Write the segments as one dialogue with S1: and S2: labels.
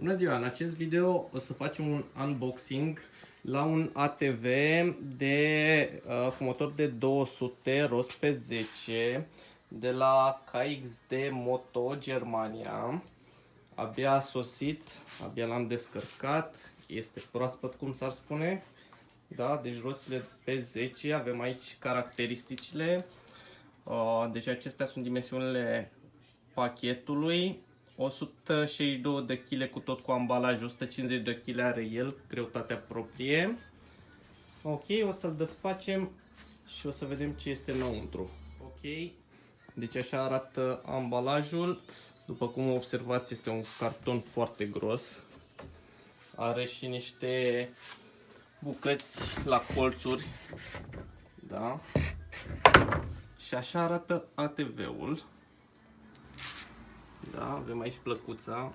S1: Bună ziua! În acest video o să facem un unboxing la un ATV de, uh, cu motor de 200 rost pe 10 de la KXD Moto Germania. Abia a sosit, abia l-am descărcat, este proaspăt cum s-ar spune. Da, deci rostile pe 10, avem aici caracteristicile. Uh, deci acestea sunt dimensiunile pachetului 162 de kg cu tot cu ambalaj, 150 de kg are el, greutatea proprie. Ok, o să-l desfacem și o să vedem ce este înăuntru. Ok, deci așa arată ambalajul. După cum observați, este un carton foarte gros. Are și niște bucăți la colțuri. Da. Și așa arată ATV-ul. Da, avem aici plăcuța.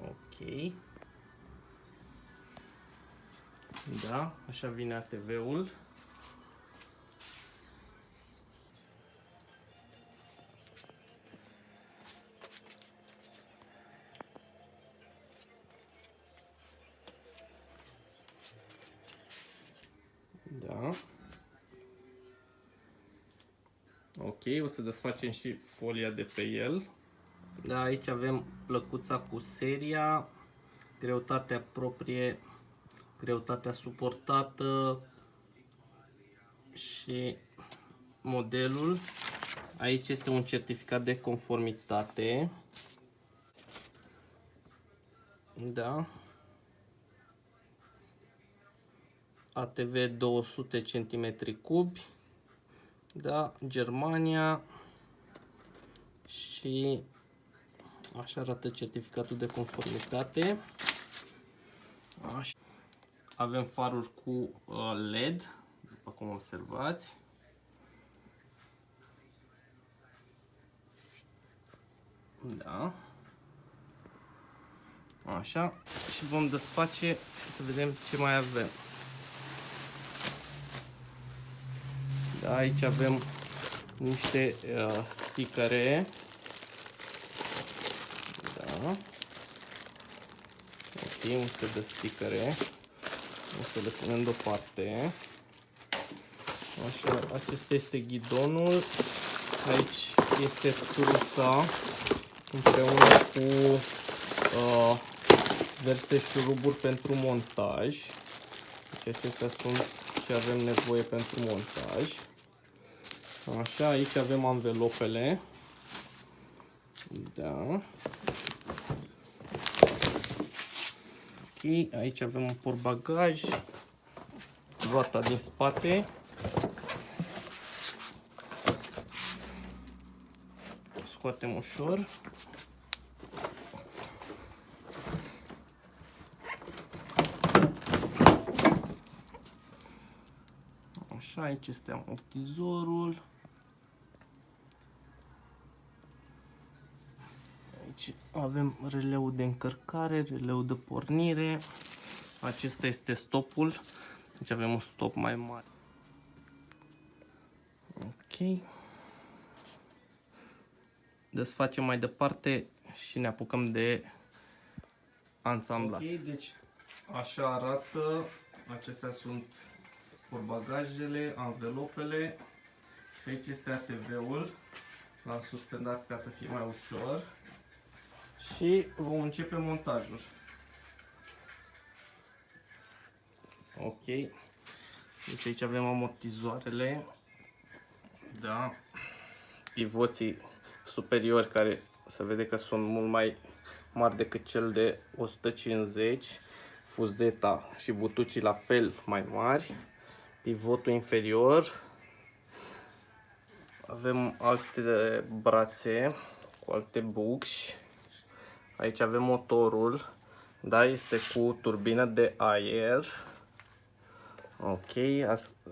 S1: Ok. Da, așa vine ATV-ul. Da. Ok, o să desfacem și folia de pe el. Da, aici avem plăcuța cu seria, greutatea proprie, greutatea suportată și modelul. Aici este un certificat de conformitate. Da. ATV 200 cm cubi da, Germania și așa arată certificatul de conformitate. Așa. Avem faruri cu uh, LED, după cum observați. Da. Așa. Și vom desface să vedem ce mai avem. Aici avem niște uh, sticăre. Da. Ok, un set de sticăre. O să le punem deoparte. Așa, acesta este ghidonul. Aici este trusa împreună cu uh, verse șuruburi pentru montaj. Deci acestea sunt ce avem nevoie pentru montaj. Așa, aici avem anvelopele. Da. Ok, aici avem un portbagaj. Roata din spate. Scoatem ușor. Așa, aici este amortizorul. Aici avem releul de încărcare, releul de pornire. Acesta este stopul. Deci avem un stop mai mare. Ok. Desfacem mai departe și ne apucăm de ansamblat. Ok, deci așa arată. Acestea sunt portbagajele, anvelopele și aici este ATV-ul. L-am suspendat ca să fie mai ușor și vom începe montajul. Ok. Deci aici avem amortizoarele. Da. Pivoții superiori care se vede că sunt mult mai mari decât cel de 150. Fuzeta și butucii la fel mai mari. Pivotul inferior. Avem alte brațe cu alte bucși. Aici avem motorul, da, este cu turbină de aer. Ok,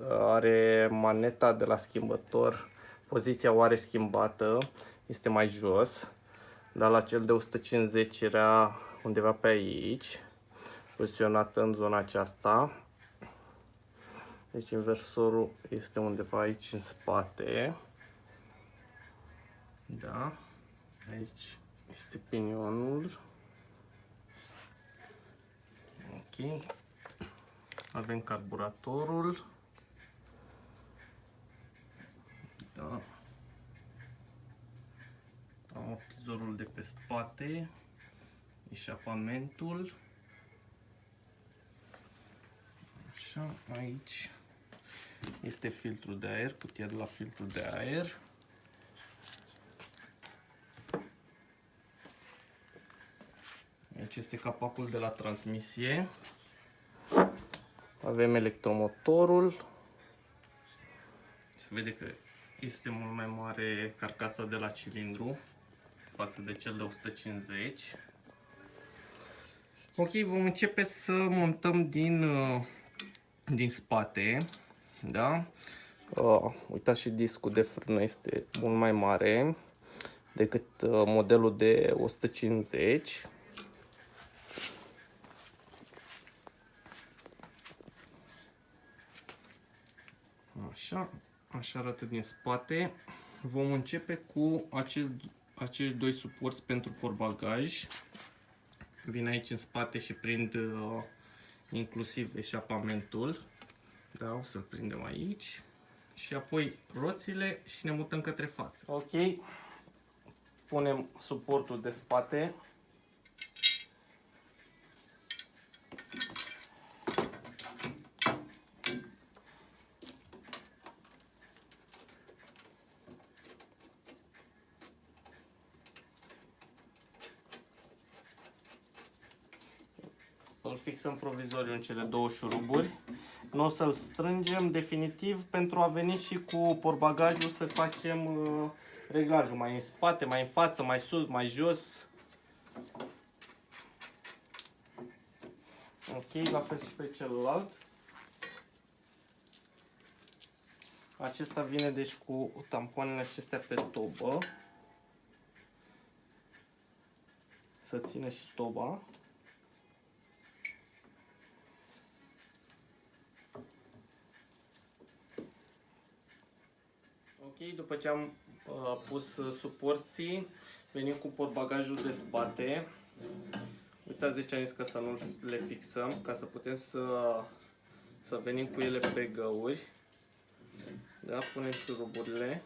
S1: are maneta de la schimbător, poziția o are schimbată, este mai jos. Dar la cel de 150 era undeva pe aici, poziționată în zona aceasta. Deci inversorul este undeva aici în spate. Da. Aici este pinionul. Ok. Avem carburatorul. Da. Amortizorul de pe spate. Eșapamentul. Așa, aici este filtrul de aer, cutia de la filtrul de aer. Aici este capacul de la transmisie. Avem electromotorul. Se vede că este mult mai mare carcasa de la cilindru față de cel de 150. Ok, vom începe să montăm din, uh, din spate. Da? Uh, uitați și discul de frână este mult mai mare decât uh, modelul de 150. Așa, așa arată din spate. Vom începe cu acest, acești doi suporți pentru porbagaj. Vin aici în spate și prind uh, inclusiv eșapamentul. Da, o să-l prindem aici. Și apoi roțile și ne mutăm către față. Ok. Punem suportul de spate îl fixăm provizoriu în cele două șuruburi. Nu o să-l strângem definitiv pentru a veni și cu porbagajul să facem uh, reglajul mai în spate, mai în față, mai sus, mai jos. Ok, la fel și pe celălalt. Acesta vine deci cu tampoanele acestea pe tobă. Să țină și toba. Ok, după ce am uh, pus uh, suporții, venim cu portbagajul de spate. Uitați de ce am zis că să nu le fixăm, ca să putem să, să venim cu ele pe găuri. Da, punem șuruburile.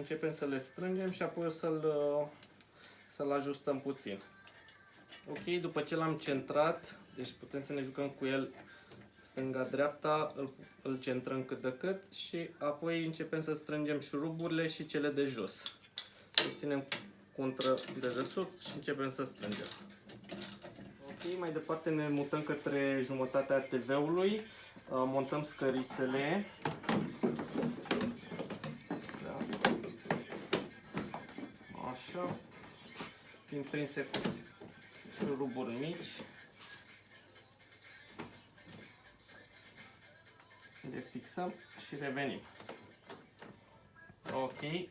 S1: Începem să le strângem și apoi o să-l să ajustăm puțin. Ok, după ce l-am centrat, deci putem să ne jucăm cu el stânga-dreapta, îl, îl centrăm cât de cât și apoi începem să strângem șuruburile și cele de jos. Să ținem contra de desubt și începem să strângem. Ok, mai departe ne mutăm către jumătatea TV-ului, montăm scărițele fiind prinse cu șuruburi mici. Le fixăm și revenim. Ok,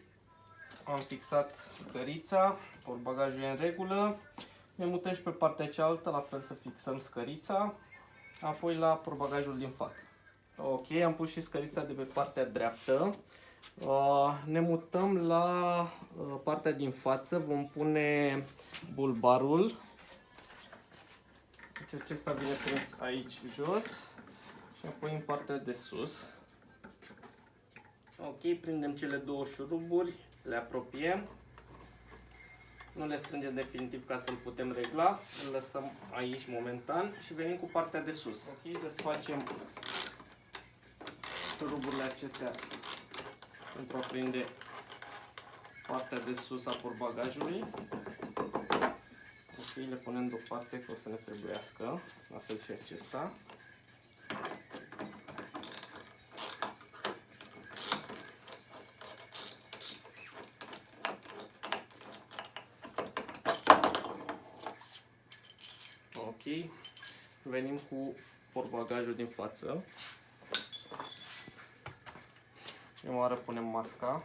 S1: am fixat scărița, ori bagajul e în regulă. Ne mutăm și pe partea cealaltă, la fel să fixăm scărița, apoi la porbagajul din față. Ok, am pus și scărița de pe partea dreaptă. Uh, ne mutăm la uh, partea din față, vom pune bulbarul. Deci acesta vine prins aici jos și apoi în partea de sus. Ok, prindem cele două șuruburi, le apropiem. Nu le strângem definitiv ca să-l putem regla, îl lăsăm aici momentan și venim cu partea de sus. Ok, desfacem șuruburile acestea pentru a prinde partea de sus a porbagajului. Ok, le punem deoparte că o să ne trebuiască, la fel și acesta. Ok, venim cu porbagajul din față. Prima oară punem masca.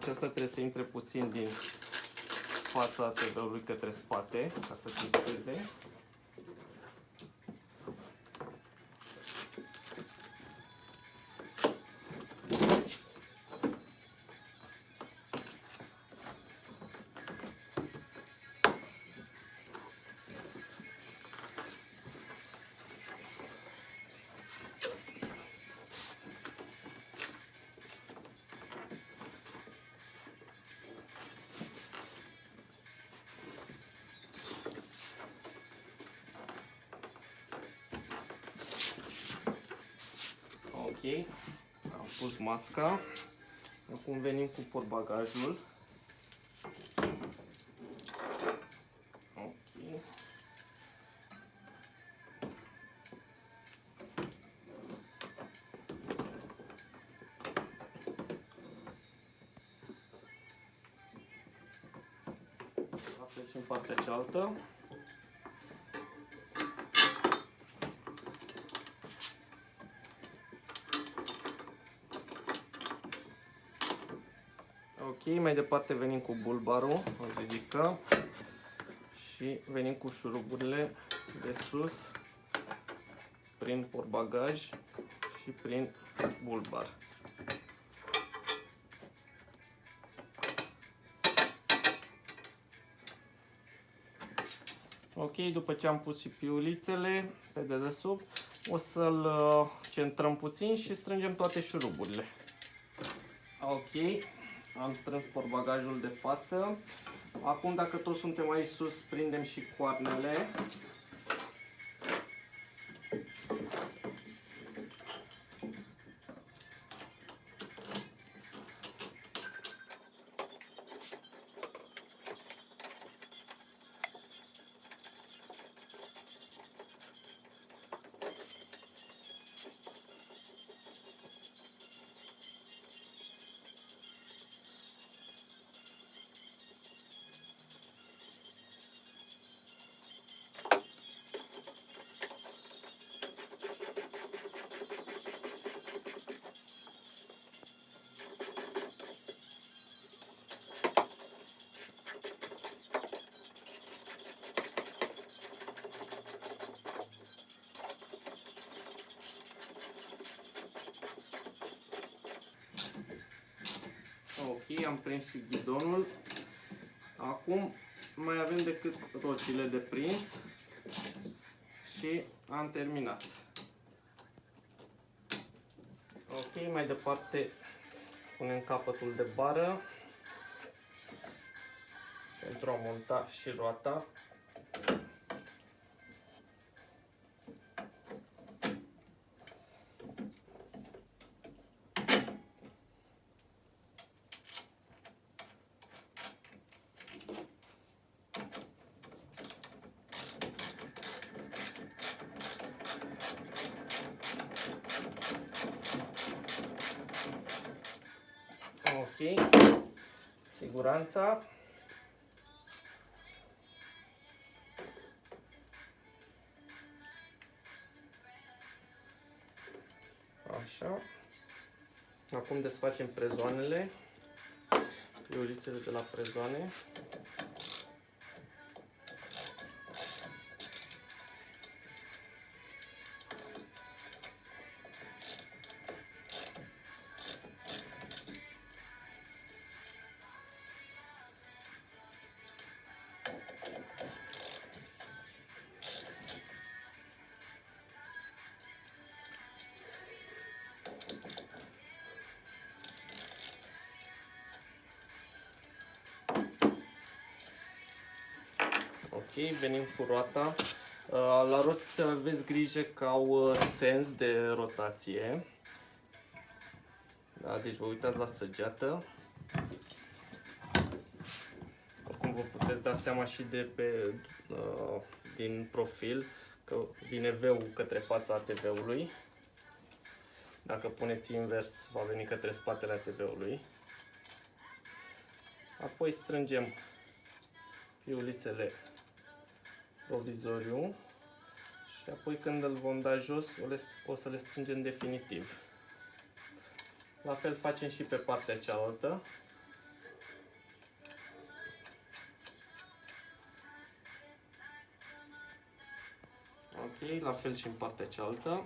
S1: Aceasta trebuie să intre puțin din fața TV-ului către spate, ca să fixeze. Ok, am pus masca. Acum venim cu portbagajul. Ok. La fel și în partea cealaltă. Ok, mai departe venim cu bulbarul, îl ridicăm și venim cu șuruburile de sus prin portbagaj și prin bulbar. Ok, după ce am pus și piulițele pe dedesubt, o să-l uh, centrăm puțin și strângem toate șuruburile. Ok, am strâns portbagajul de față. Acum, dacă toți suntem aici sus, prindem și coarnele. Ok, am prins și ghidonul. Acum mai avem decât roțile de prins și am terminat. Ok, mai departe punem capătul de bară pentru a monta și roata. Ok, siguranța. Așa. Acum desfacem prezoanele, priorițele de la prezoane. Ok, venim cu roata. Uh, la rost să aveți grijă că au uh, sens de rotație. Da, deci vă uitați la săgeată. Oricum vă puteți da seama și de pe, uh, din profil că vine V-ul către fața ATV-ului. Dacă puneți invers, va veni către spatele ATV-ului. Apoi strângem piulițele provizoriu și apoi când îl vom da jos o să le strângem definitiv. La fel facem și pe partea cealaltă. Ok, la fel și în partea cealaltă.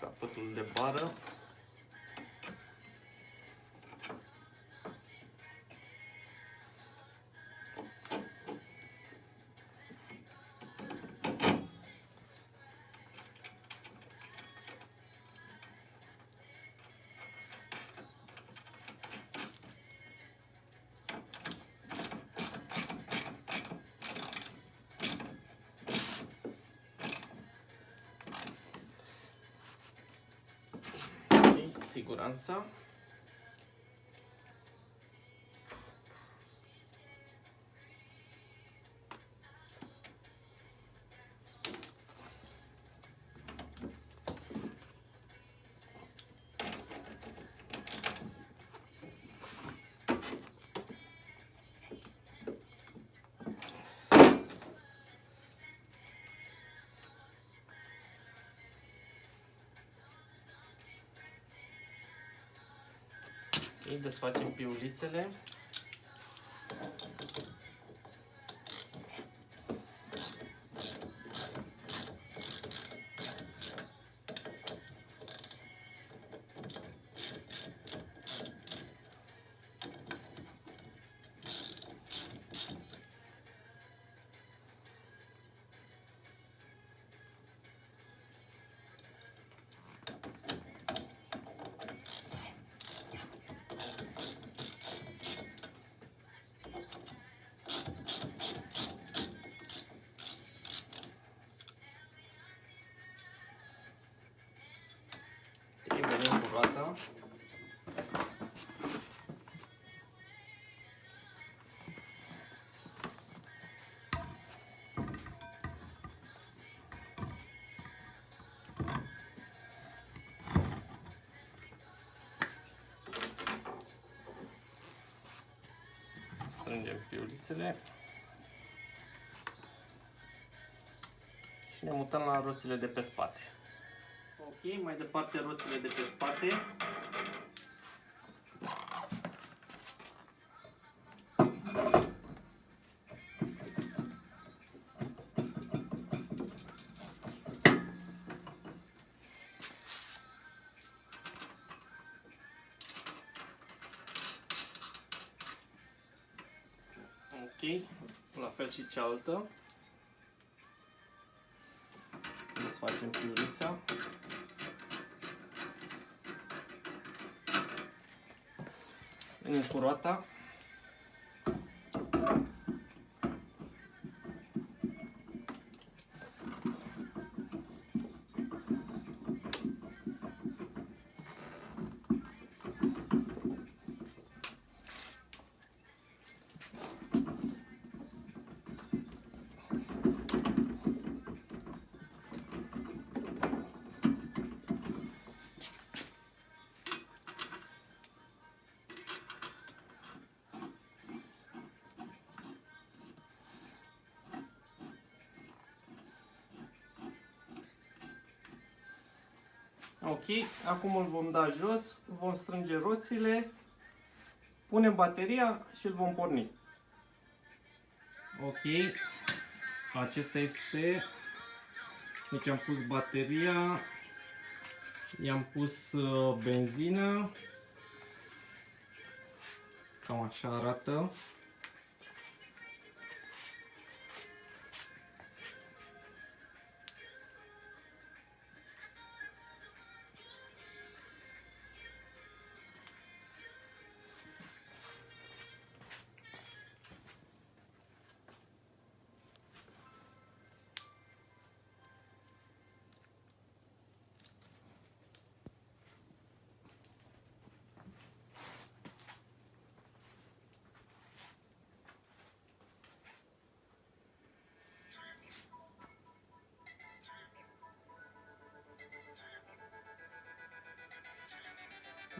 S1: Capătul de bară. Ok, Ok, desfacem piulițele. Venim cu roata. Strângem piulițele. Și ne mutăm la roțile de pe spate. Ok, mai departe roțile de pe spate. La fel și cealaltă. Desfacem piulița. Venim cu roata. Ok, acum îl vom da jos, vom strânge roțile, punem bateria și îl vom porni. Ok, acesta este, deci am pus bateria, i-am pus uh, benzină, cam așa arată.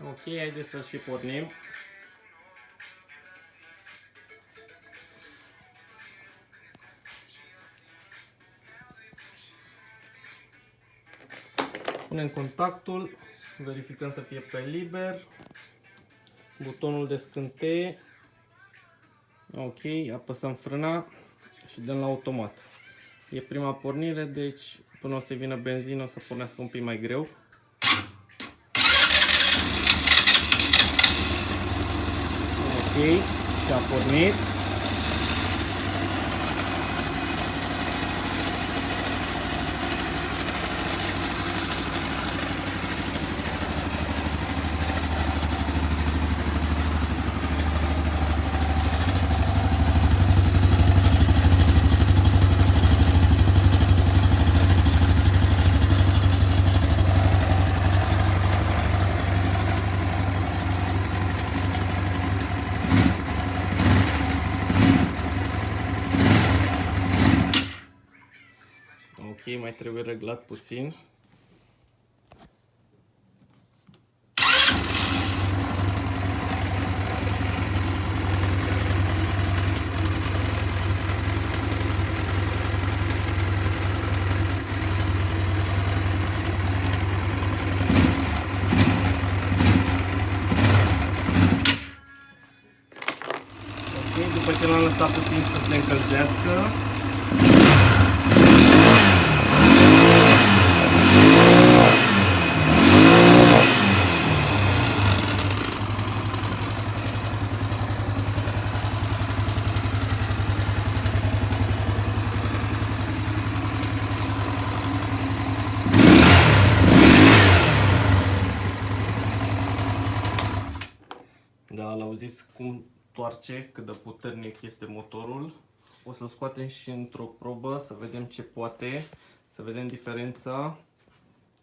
S1: Ok, haideți să și pornim. Punem contactul, verificăm să fie pe liber, butonul de scânteie, ok, apăsăm frâna și și dăm la automat. E prima pornire, deci până o să vină benzină o să pornească un pic mai greu. Ok, și a Ok, mai trebuie reglat puțin. Ok, după ce l-am lăsat puțin să se încălzească, Da, l-auziți cum toarce, cât de puternic este motorul. O să-l scoatem și într-o probă să vedem ce poate, să vedem diferența.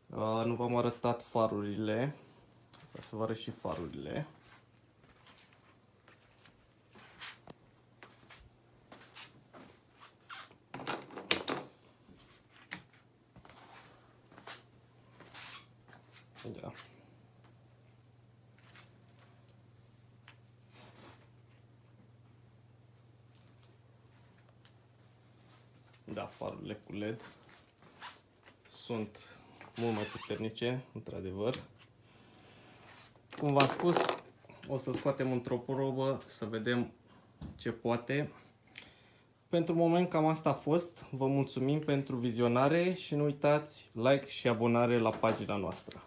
S1: Uh, nu v-am arătat farurile, o să vă arăt și farurile. Da. Da, farurile cu LED sunt mult mai puternice, într-adevăr. Cum v-am spus, o să scoatem într-o probă să vedem ce poate. Pentru moment cam asta a fost. Vă mulțumim pentru vizionare și nu uitați like și abonare la pagina noastră.